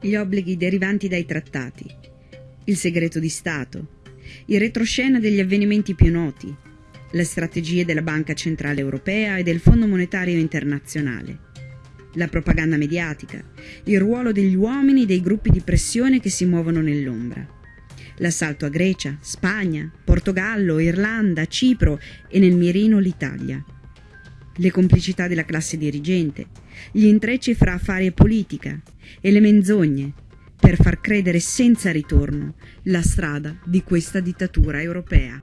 gli obblighi derivanti dai trattati, il segreto di Stato, il retroscena degli avvenimenti più noti, le strategie della Banca Centrale Europea e del Fondo Monetario Internazionale, la propaganda mediatica, il ruolo degli uomini e dei gruppi di pressione che si muovono nell'ombra, l'assalto a Grecia, Spagna, Portogallo, Irlanda, Cipro e nel mirino l'Italia, le complicità della classe dirigente, gli intrecci fra affari e politica e le menzogne per far credere senza ritorno la strada di questa dittatura europea.